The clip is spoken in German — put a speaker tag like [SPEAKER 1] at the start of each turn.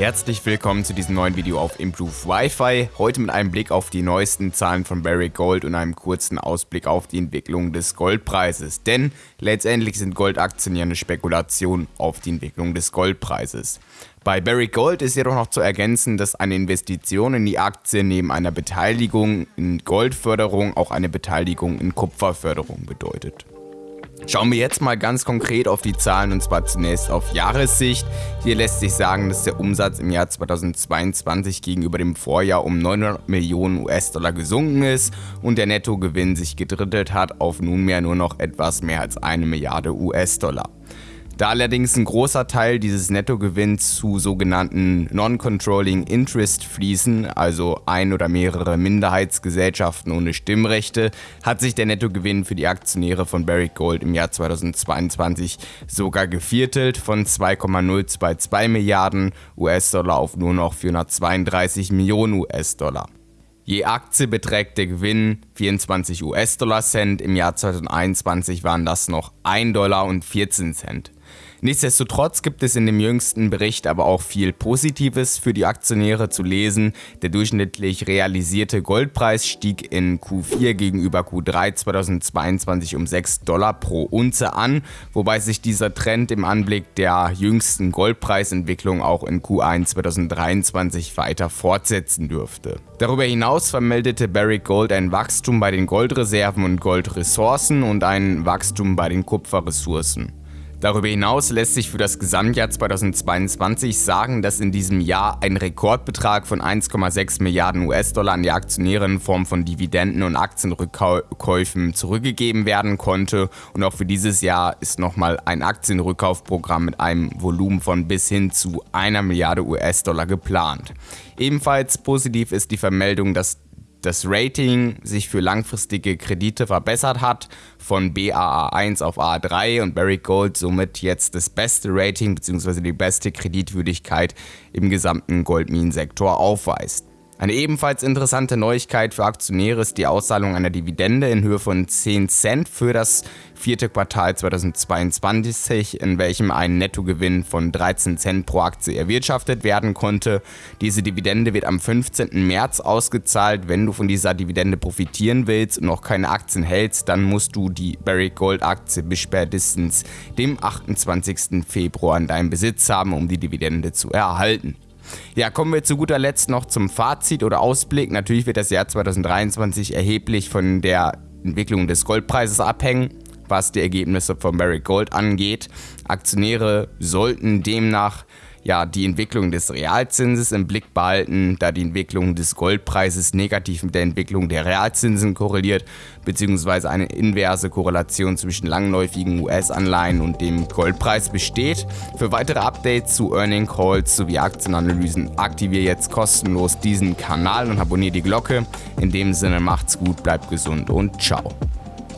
[SPEAKER 1] Herzlich willkommen zu diesem neuen Video auf Improve Wi-Fi. Heute mit einem Blick auf die neuesten Zahlen von Barrick Gold und einem kurzen Ausblick auf die Entwicklung des Goldpreises. Denn letztendlich sind Goldaktien ja eine Spekulation auf die Entwicklung des Goldpreises. Bei Barrick Gold ist jedoch noch zu ergänzen, dass eine Investition in die Aktie neben einer Beteiligung in Goldförderung auch eine Beteiligung in Kupferförderung bedeutet. Schauen wir jetzt mal ganz konkret auf die Zahlen und zwar zunächst auf Jahressicht. Hier lässt sich sagen, dass der Umsatz im Jahr 2022 gegenüber dem Vorjahr um 900 Millionen US-Dollar gesunken ist und der Nettogewinn sich gedrittelt hat auf nunmehr nur noch etwas mehr als eine Milliarde US-Dollar. Da allerdings ein großer Teil dieses Nettogewinns zu sogenannten Non-Controlling Interest fließen, also ein oder mehrere Minderheitsgesellschaften ohne Stimmrechte, hat sich der Nettogewinn für die Aktionäre von Barrick Gold im Jahr 2022 sogar geviertelt von 2,022 Milliarden US-Dollar auf nur noch 432 Millionen US-Dollar. Je Aktie beträgt der Gewinn 24 US-Dollar Cent, im Jahr 2021 waren das noch 1 Dollar und 14 Cent. Nichtsdestotrotz gibt es in dem jüngsten Bericht aber auch viel Positives für die Aktionäre zu lesen. Der durchschnittlich realisierte Goldpreis stieg in Q4 gegenüber Q3 2022 um 6 Dollar pro Unze an, wobei sich dieser Trend im Anblick der jüngsten Goldpreisentwicklung auch in Q1 2023 weiter fortsetzen dürfte. Darüber hinaus vermeldete Barrick Gold ein Wachstum bei den Goldreserven und Goldressourcen und ein Wachstum bei den Kupferressourcen. Darüber hinaus lässt sich für das Gesamtjahr 2022 sagen, dass in diesem Jahr ein Rekordbetrag von 1,6 Milliarden US-Dollar an die Aktionäre in Form von Dividenden und Aktienrückkäufen zurückgegeben werden konnte und auch für dieses Jahr ist nochmal ein Aktienrückkaufprogramm mit einem Volumen von bis hin zu einer Milliarde US-Dollar geplant. Ebenfalls positiv ist die Vermeldung, dass das Rating sich für langfristige Kredite verbessert hat, von BAA1 auf A3 und Barrick Gold somit jetzt das beste Rating bzw. die beste Kreditwürdigkeit im gesamten Goldminensektor aufweist. Eine ebenfalls interessante Neuigkeit für Aktionäre ist die Auszahlung einer Dividende in Höhe von 10 Cent für das vierte Quartal 2022, in welchem ein Nettogewinn von 13 Cent pro Aktie erwirtschaftet werden konnte. Diese Dividende wird am 15. März ausgezahlt. Wenn du von dieser Dividende profitieren willst und noch keine Aktien hältst, dann musst du die Barrick Gold Aktie bis spätestens dem 28. Februar in deinem Besitz haben, um die Dividende zu erhalten. Ja, kommen wir zu guter Letzt noch zum Fazit oder Ausblick. Natürlich wird das Jahr 2023 erheblich von der Entwicklung des Goldpreises abhängen, was die Ergebnisse von Barrick Gold angeht. Aktionäre sollten demnach ja, die Entwicklung des Realzinses im Blick behalten, da die Entwicklung des Goldpreises negativ mit der Entwicklung der Realzinsen korreliert, beziehungsweise eine inverse Korrelation zwischen langläufigen US-Anleihen und dem Goldpreis besteht. Für weitere Updates zu Earning Calls sowie Aktienanalysen aktiviere jetzt kostenlos diesen Kanal und abonniere die Glocke. In dem Sinne macht's gut, bleibt gesund und ciao.